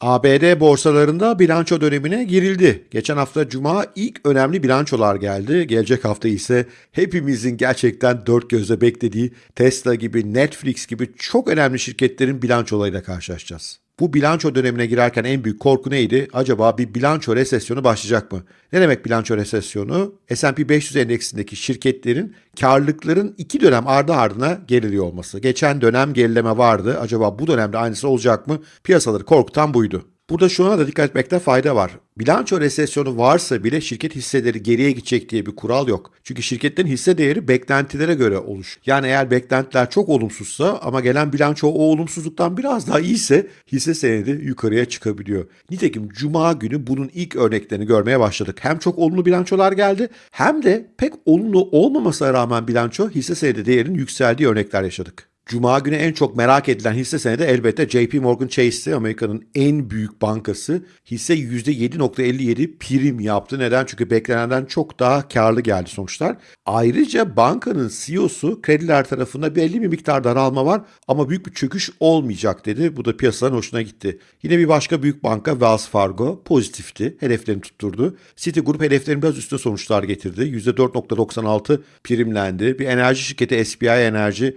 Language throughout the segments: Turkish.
ABD borsalarında bilanço dönemine girildi. Geçen hafta Cuma ilk önemli bilançolar geldi. Gelecek hafta ise hepimizin gerçekten dört gözle beklediği Tesla gibi, Netflix gibi çok önemli şirketlerin bilançolarıyla karşılaşacağız. Bu bilanço dönemine girerken en büyük korku neydi? Acaba bir bilanço resesyonu başlayacak mı? Ne demek bilanço resesyonu? S&P 500 endeksindeki şirketlerin karlılıkların iki dönem ardı ardına geriliyor olması. Geçen dönem gerileme vardı. Acaba bu dönemde aynısı olacak mı? Piyasaları korkutan buydu. Burada şuna da dikkat etmekte fayda var. Bilanço resesyonu varsa bile şirket hisseleri geriye gidecek diye bir kural yok. Çünkü şirketlerin hisse değeri beklentilere göre oluş. Yani eğer beklentiler çok olumsuzsa ama gelen bilanço o olumsuzluktan biraz daha iyiyse hisse senedi yukarıya çıkabiliyor. Nitekim cuma günü bunun ilk örneklerini görmeye başladık. Hem çok olumlu bilançolar geldi hem de pek olumlu olmamasına rağmen bilanço hisse senedi değerinin yükseldiği örnekler yaşadık. Cuma günü en çok merak edilen hisse senedi elbette JP Morgan Chase'ti. Amerika'nın en büyük bankası. Hisse %7.57 prim yaptı. Neden? Çünkü beklenenden çok daha karlı geldi sonuçlar. Ayrıca bankanın CEO'su krediler tarafında belli bir miktar daralma var ama büyük bir çöküş olmayacak dedi. Bu da piyasaların hoşuna gitti. Yine bir başka büyük banka Wells Fargo pozitifti. Hedeflerini tutturdu. Citigroup hedeflerin biraz üstüne sonuçlar getirdi. %4.96 primlendi. Bir enerji şirketi SBI Enerji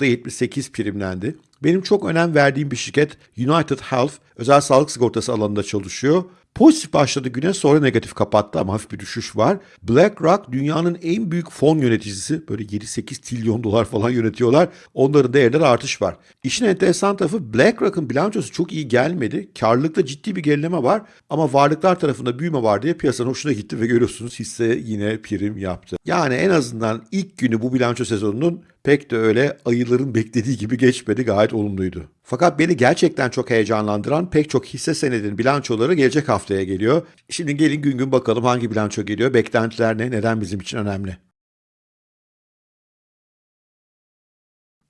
%8.78 primlendi. Benim çok önem verdiğim bir şirket United Health özel sağlık sigortası alanında çalışıyor. Pozitif başladı güne sonra negatif kapattı ama hafif bir düşüş var. BlackRock dünyanın en büyük fon yöneticisi. Böyle 7-8 trilyon dolar falan yönetiyorlar. Onların değerleri artış var. İşin enteresan tarafı BlackRock'ın bilançosu çok iyi gelmedi. Karlılıkta ciddi bir gerileme var ama varlıklar tarafında büyüme var diye piyasanın hoşuna gitti ve görüyorsunuz hisse yine prim yaptı. Yani en azından ilk günü bu bilanço sezonunun pek de öyle ayıların beklediği gibi geçmedi gayet olumluydu. Fakat beni gerçekten çok heyecanlandıran pek çok hisse senedinin bilançoları gelecek haftaya geliyor. Şimdi gelin gün gün bakalım hangi bilanço geliyor, beklentiler ne, neden bizim için önemli.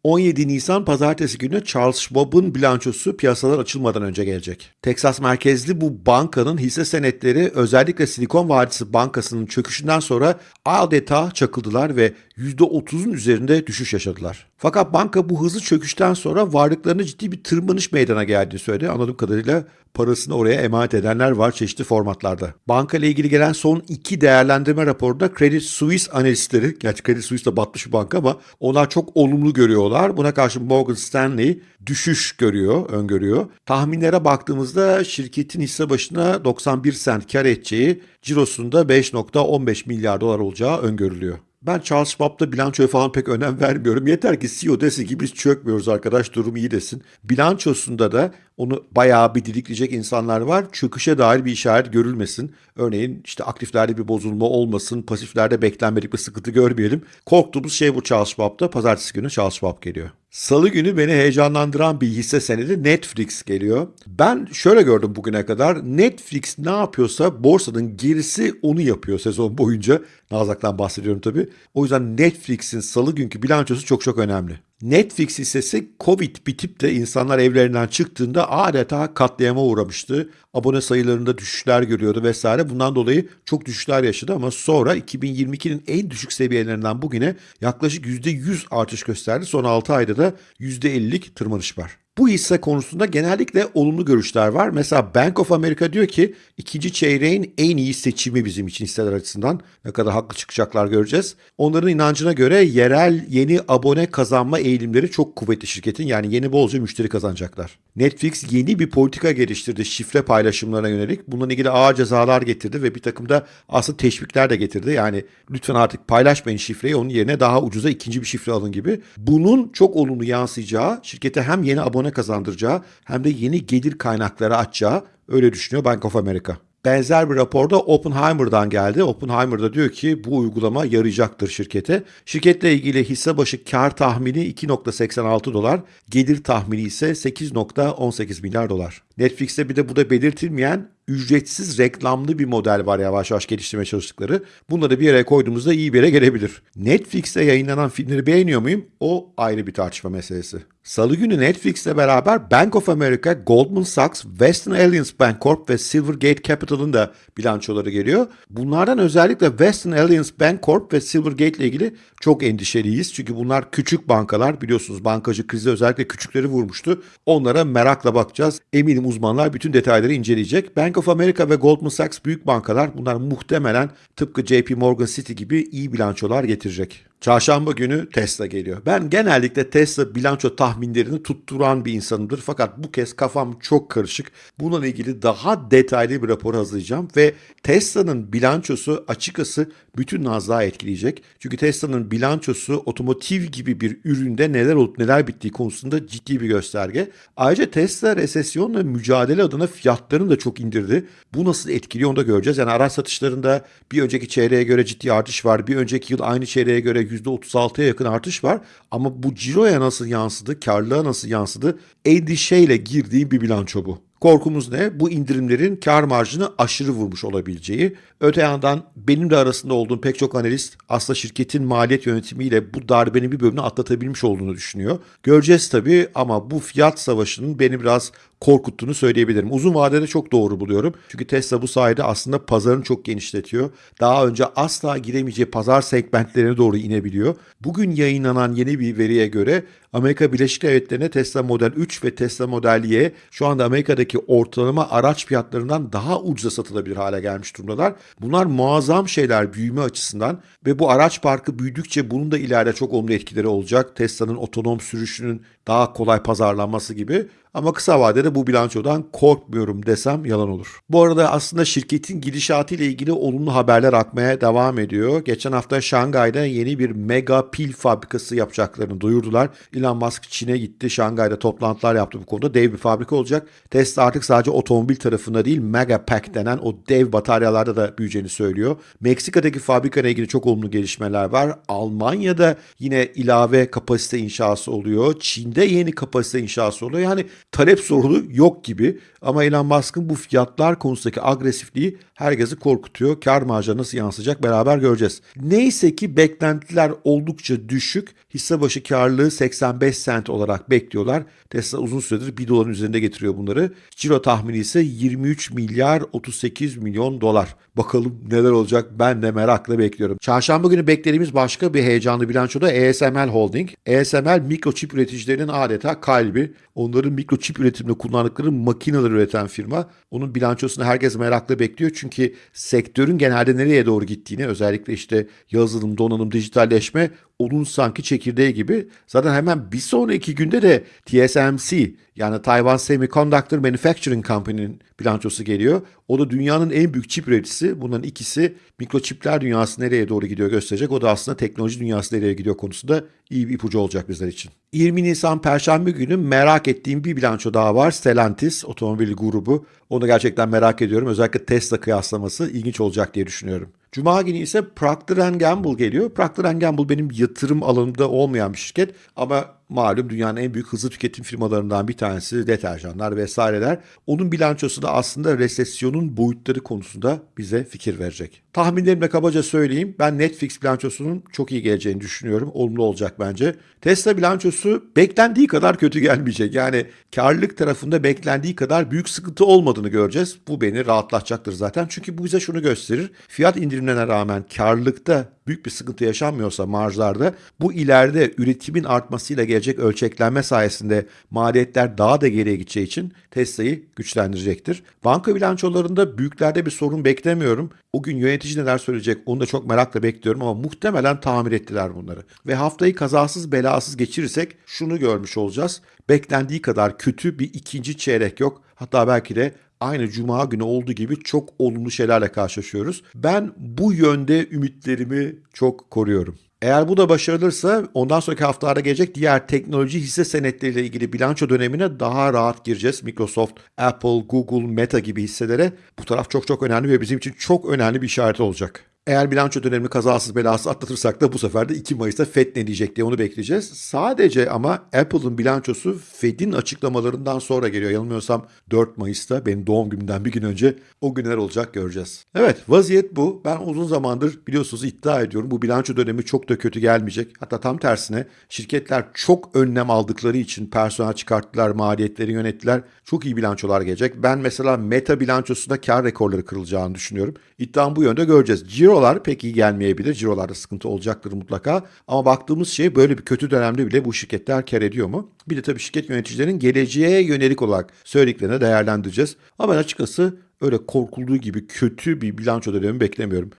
17 Nisan pazartesi günü Charles Schwab'ın bilançosu piyasalar açılmadan önce gelecek. Texas merkezli bu bankanın hisse senetleri özellikle Silikon Vadisi Bankası'nın çöküşünden sonra adeta çakıldılar ve %30'un üzerinde düşüş yaşadılar. Fakat banka bu hızlı çöküşten sonra varlıklarına ciddi bir tırmanış meydana geldiğini söyledi. Anladığım kadarıyla parasını oraya emanet edenler var çeşitli formatlarda. Banka ile ilgili gelen son iki değerlendirme raporunda Credit Suisse analistleri, gerçi Credit Suisse de batmış bir banka ama onlar çok olumlu görüyorlar. Buna karşı Morgan Stanley düşüş görüyor, öngörüyor. Tahminlere baktığımızda şirketin hisse başına 91 sent kar edeceği, cirosunda 5.15 milyar dolar olacağı öngörülüyor. Ben Charles Schwab'da bilançoya falan pek önem vermiyorum. Yeter ki CEO desin ki biz çökmüyoruz arkadaş durum iyi desin. Bilançosunda da onu bayağı bir didikleyecek insanlar var. Çöküşe dair bir işaret görülmesin. Örneğin işte aktiflerde bir bozulma olmasın, pasiflerde beklenmedik bir sıkıntı görmeyelim. Korktuğumuz şey bu Charles Schwab'da. Pazartesi günü Charles Schwab geliyor. Salı günü beni heyecanlandıran bir hisse senedi Netflix geliyor. Ben şöyle gördüm bugüne kadar Netflix ne yapıyorsa borsanın gerisi onu yapıyor sezon boyunca. Nazak'tan bahsediyorum tabii. O yüzden Netflix'in salı günkü bilançosu çok çok önemli. Netflix hissesi Covid bitip de insanlar evlerinden çıktığında adeta katliama uğramıştı. Abone sayılarında düşüşler görüyordu vesaire. Bundan dolayı çok düşüşler yaşadı ama sonra 2022'nin en düşük seviyelerinden bugüne yaklaşık %100 artış gösterdi. Son 6 ayda da %50'lik tırmanış var. Bu hisse konusunda genellikle olumlu görüşler var. Mesela Bank of America diyor ki ikinci çeyreğin en iyi seçimi bizim için hisseler açısından. Ne kadar haklı çıkacaklar göreceğiz. Onların inancına göre yerel yeni abone kazanma eğilimleri çok kuvvetli şirketin. Yani yeni bolca müşteri kazanacaklar. Netflix yeni bir politika geliştirdi şifre paylaşımlarına yönelik. Bununla ilgili ağır cezalar getirdi ve bir takım da aslında teşvikler de getirdi. Yani lütfen artık paylaşmayın şifreyi onun yerine daha ucuza ikinci bir şifre alın gibi. Bunun çok olumlu yansıyacağı şirkete hem yeni abone kazandıracağı hem de yeni gelir kaynakları açacağı öyle düşünüyor Bank of America. Benzer bir raporda Oppenheimer'dan geldi. Oppenheimer da diyor ki bu uygulama yarayacaktır şirkete. Şirketle ilgili hisse başı kar tahmini 2.86 dolar, gelir tahmini ise 8.18 milyar dolar. Netflix'te bir de bu da belirtilmeyen ücretsiz reklamlı bir model var yavaş yavaş geliştirmeye çalıştıkları. Bunları bir yere koyduğumuzda iyi bir yere gelebilir. Netflix'te yayınlanan filmleri beğeniyor muyum? O ayrı bir tartışma meselesi. Salı günü Netflix'le beraber Bank of America, Goldman Sachs, Western Alliance Bancorp ve Silvergate Capital'ın da bilançoları geliyor. Bunlardan özellikle Western Alliance Bancorp ve Silvergate ile ilgili çok endişeliyiz. Çünkü bunlar küçük bankalar. Biliyorsunuz bankacı krizi özellikle küçükleri vurmuştu. Onlara merakla bakacağız. Eminim uzmanlar bütün detayları inceleyecek. Bank of America ve Goldman Sachs büyük bankalar. Bunlar muhtemelen tıpkı JP Morgan City gibi iyi bilançolar getirecek. Çarşamba günü Tesla geliyor. Ben genellikle Tesla bilanço tahminlerini tutturan bir insanımdır. Fakat bu kez kafam çok karışık. Bununla ilgili daha detaylı bir rapor hazırlayacağım ve Tesla'nın bilançosu açıkçası bütün Nasdaq'ı etkileyecek. Çünkü Tesla'nın bilançosu otomotiv gibi bir üründe neler olup neler bittiği konusunda ciddi bir gösterge. Ayrıca Tesla resesyonla mücadele adına fiyatlarını da çok indirdi. Bu nasıl etkiliyor onu da göreceğiz. Yani araç satışlarında bir önceki çeyreğe göre ciddi artış var. Bir önceki yıl aynı çeyreğe göre %36'ya yakın artış var. Ama bu ciroya nasıl yansıdı, karlılığa nasıl yansıdı endişeyle girdiğim bir bilanço bu. Korkumuz ne? Bu indirimlerin kar marjını aşırı vurmuş olabileceği. Öte yandan benim de arasında olduğum pek çok analist aslında şirketin maliyet yönetimiyle bu darbenin bir bölümünü atlatabilmiş olduğunu düşünüyor. Göreceğiz tabii ama bu fiyat savaşının beni biraz korkuttuğunu söyleyebilirim. Uzun vadede çok doğru buluyorum. Çünkü Tesla bu sayede aslında pazarını çok genişletiyor. Daha önce asla giremeyeceği pazar segmentlerine doğru inebiliyor. Bugün yayınlanan yeni bir veriye göre Amerika Birleşik Devletleri'ne Tesla Model 3 ve Tesla Model Y şu anda Amerika'daki ortalama araç fiyatlarından daha ucuza satılabilir hale gelmiş durumdalar. Bunlar muazzam şeyler büyüme açısından ve bu araç parkı büyüdükçe bunun da ileride çok olumlu etkileri olacak. Tesla'nın otonom sürüşünün daha kolay pazarlanması gibi. Ama kısa vadede bu bilançodan korkmuyorum desem yalan olur. Bu arada aslında şirketin gidişatı ile ilgili olumlu haberler akmaya devam ediyor. Geçen hafta Şangay'da yeni bir mega pil fabrikası yapacaklarını duyurdular. Elon Musk Çin'e gitti. Şangay'da toplantılar yaptı bu konuda. Dev bir fabrika olacak. Tesla artık sadece otomobil tarafında değil Mega Pack denen o dev bataryalarda da büyüyeceğini söylüyor. Meksika'daki fabrika ile ilgili çok olumlu gelişmeler var. Almanya'da yine ilave kapasite inşası oluyor. Çin'de yeni kapasite inşası oluyor. Yani talep sorunu yok gibi ama Elon Musk'ın bu fiyatlar konusundaki agresifliği herkesi korkutuyor. Kar marjı nasıl yansıyacak beraber göreceğiz. Neyse ki beklentiler oldukça düşük. Hisse başı karlılığı 85 sent olarak bekliyorlar. Tesla uzun süredir 1 doların üzerinde getiriyor bunları. Ciro tahmini ise 23 milyar 38 milyon dolar. Bakalım neler olacak ben de merakla bekliyorum. Çarşamba günü beklediğimiz başka bir heyecanlı bilançoda ASML Holding. ASML mikroçip üreticilerinin adeta kalbi. Onların mikroçip üretiminde kullandıkları makineler üreten firma. Onun bilançosunu herkes merakla bekliyor. Çünkü sektörün genelde nereye doğru gittiğini özellikle işte yazılım, donanım, dijitalleşme onun sanki çekirdeği gibi. Zaten hemen bir sonraki günde de TSMC yani Taiwan Semiconductor Manufacturing Company'nin bilançosu geliyor. O da dünyanın en büyük çip üreticisi. Bunların ikisi mikroçipler dünyası nereye doğru gidiyor gösterecek. O da aslında teknoloji dünyası nereye gidiyor konusunda iyi bir ipucu olacak bizler için. 20 Nisan Perşembe günü merak ettiğim bir bilanço daha var. Stellantis otomobil grubu. Onu gerçekten merak ediyorum. Özellikle Tesla kıyaslaması ilginç olacak diye düşünüyorum. Cuma günü ise Procter Gamble geliyor. Procter Gamble benim yatırım alanımda olmayan bir şirket ama malum dünyanın en büyük hızlı tüketim firmalarından bir tanesi deterjanlar vesaireler. Onun bilançosu da aslında resesyonun boyutları konusunda bize fikir verecek. Tahminlerimle kabaca söyleyeyim. Ben Netflix bilançosunun çok iyi geleceğini düşünüyorum. Olumlu olacak bence. Tesla bilançosu beklendiği kadar kötü gelmeyecek. Yani karlılık tarafında beklendiği kadar büyük sıkıntı olmadığını göreceğiz. Bu beni rahatlatacaktır zaten. Çünkü bu bize şunu gösterir. Fiyat indirimlerine rağmen karlılıkta büyük bir sıkıntı yaşanmıyorsa marjlarda bu ileride üretimin artmasıyla gelecek ölçeklenme sayesinde maliyetler daha da geriye gideceği için Tesla'yı güçlendirecektir. Banka bilançolarında büyüklerde bir sorun beklemiyorum. O gün yönetici neler söyleyecek onu da çok merakla bekliyorum ama muhtemelen tamir ettiler bunları. Ve haftayı kazasız belasız geçirirsek şunu görmüş olacağız. Beklendiği kadar kötü bir ikinci çeyrek yok. Hatta belki de aynı cuma günü olduğu gibi çok olumlu şeylerle karşılaşıyoruz. Ben bu yönde ümitlerimi çok koruyorum. Eğer bu da başarılırsa ondan sonraki haftalarda gelecek diğer teknoloji hisse senetleriyle ilgili bilanço dönemine daha rahat gireceğiz. Microsoft, Apple, Google, Meta gibi hisselere bu taraf çok çok önemli ve bizim için çok önemli bir işaret olacak. Eğer bilanço dönemini kazasız belasız atlatırsak da bu sefer de 2 Mayıs'ta FED ne diyecek diye onu bekleyeceğiz. Sadece ama Apple'ın bilançosu FED'in açıklamalarından sonra geliyor. Yanılmıyorsam 4 Mayıs'ta benim doğum günümden bir gün önce o günler olacak göreceğiz. Evet vaziyet bu. Ben uzun zamandır biliyorsunuz iddia ediyorum bu bilanço dönemi çok da kötü gelmeyecek. Hatta tam tersine şirketler çok önlem aldıkları için personel çıkarttılar, maliyetleri yönettiler. Çok iyi bilançolar gelecek. Ben mesela Meta bilançosunda kar rekorları kırılacağını düşünüyorum. İddiam bu yönde göreceğiz. Cirolar pek iyi gelmeyebilir. Cirolarda sıkıntı olacaktır mutlaka. Ama baktığımız şey böyle bir kötü dönemde bile bu şirketler kar ediyor mu? Bir de tabii şirket yöneticilerinin geleceğe yönelik olarak söylediklerini değerlendireceğiz. Ama ben açıkçası öyle korkulduğu gibi kötü bir bilanço dönemi beklemiyorum.